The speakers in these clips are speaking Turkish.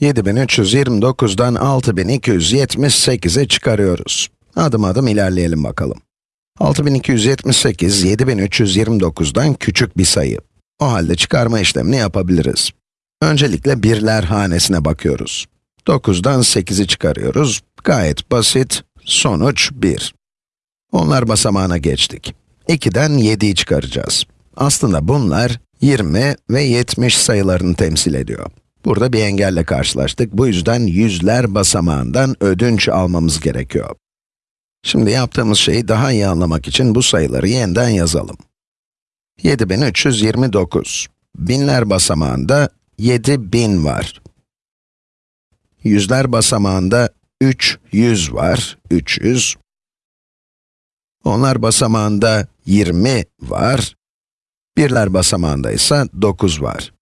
7329'dan 6278'i çıkarıyoruz. Adım adım ilerleyelim bakalım. 6278, 7329'dan küçük bir sayı. O halde çıkarma işlemini yapabiliriz. Öncelikle birler hanesine bakıyoruz. 9'dan 8'i çıkarıyoruz. Gayet basit. Sonuç 1. Onlar basamağına geçtik. 2'den 7'yi çıkaracağız. Aslında bunlar 20 ve 70 sayılarını temsil ediyor. Burada bir engelle karşılaştık. Bu yüzden yüzler basamağından ödünç almamız gerekiyor. Şimdi yaptığımız şeyi daha iyi anlamak için bu sayıları yeniden yazalım. 7329. Binler basamağında 7000 var. Yüzler basamağında 300 var, 300. Onlar basamağında 20 var. Birler basamağında ise 9 var.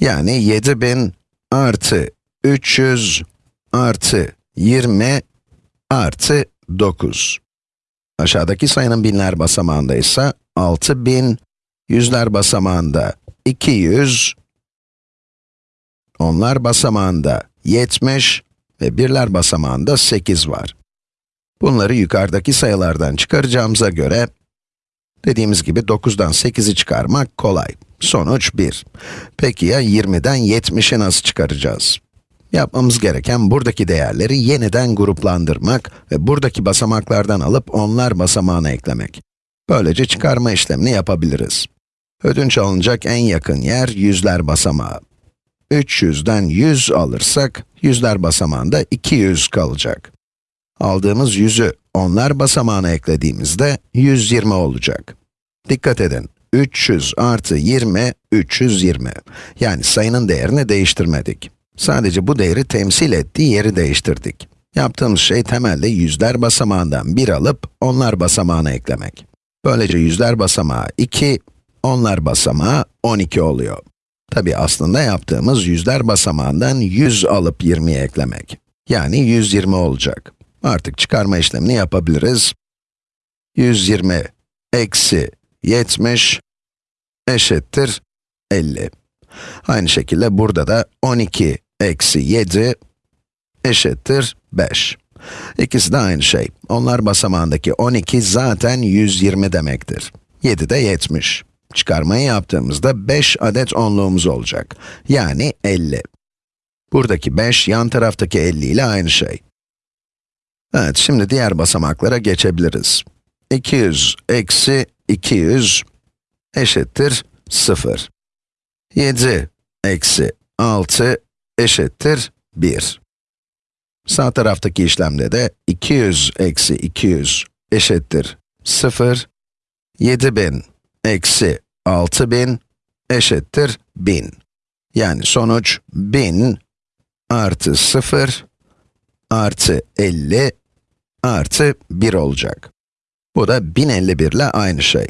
Yani 7000 artı 300 artı 20 artı 9. Aşağıdaki sayının binler basamağında ise 6000, yüzler basamağında 200, onlar basamağında 70 ve birler basamağında 8 var. Bunları yukarıdaki sayılardan çıkaracağımıza göre, dediğimiz gibi 9'dan 8'i çıkarmak kolay. Sonuç 1. Peki ya 20'den 70'i nasıl çıkaracağız? Yapmamız gereken buradaki değerleri yeniden gruplandırmak ve buradaki basamaklardan alıp onlar basamağına eklemek. Böylece çıkarma işlemini yapabiliriz. Ödünç alınacak en yakın yer yüzler basamağı. 300'den 100 alırsak, yüzler basamağında 200 kalacak. Aldığımız 100'ü onlar basamağına eklediğimizde 120 olacak. Dikkat edin, 300 artı 20, 320. Yani sayının değerini değiştirmedik. Sadece bu değeri temsil ettiği yeri değiştirdik. Yaptığımız şey temelde yüzler basamağından 1 alıp onlar basamağına eklemek. Böylece yüzler basamağı 2, onlar basamağı 12 oluyor. Tabi aslında yaptığımız yüzler basamağından 100 alıp 20'ye eklemek. Yani 120 olacak. Artık çıkarma işlemini yapabiliriz. 120 eksi 70 eşittir 50. Aynı şekilde burada da 12 eksi 7 eşittir 5. İkisi de aynı şey. Onlar basamağındaki 12 zaten 120 demektir. 7 de 70. Çıkarmayı yaptığımızda 5 adet onluğumuz olacak. Yani 50. Buradaki 5, yan taraftaki 50 ile aynı şey. Evet, şimdi diğer basamaklara geçebiliriz. 200 eksi 200 eşittir 0. 7 eksi 6 eşittir 1. Sağ taraftaki işlemde de 200 eksi 200 eşittir 0. 7000 eksi 6000 eşittir 1000. Yani sonuç 1000 artı 0 artı 50 artı 1 olacak. Bu da 1051 ile aynı şey.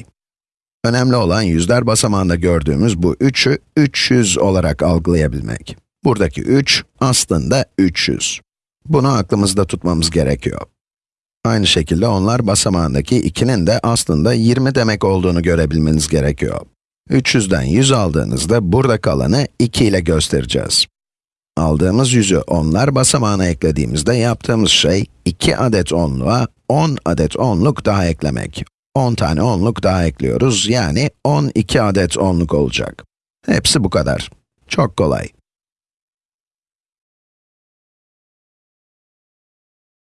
Önemli olan yüzler basamağında gördüğümüz bu 3'ü 300 olarak algılayabilmek. Buradaki 3 aslında 300. Bunu aklımızda tutmamız gerekiyor. Aynı şekilde onlar basamağındaki 2'nin de aslında 20 demek olduğunu görebilmeniz gerekiyor. 300'den 100 aldığınızda burada kalanı 2 ile göstereceğiz. Aldığımız yüzü onlar basamağına eklediğimizde yaptığımız şey 2 adet onluğa 10 adet onluk daha eklemek. 10 tane onluk daha ekliyoruz, yani 12 adet onluk olacak. Hepsi bu kadar. Çok kolay.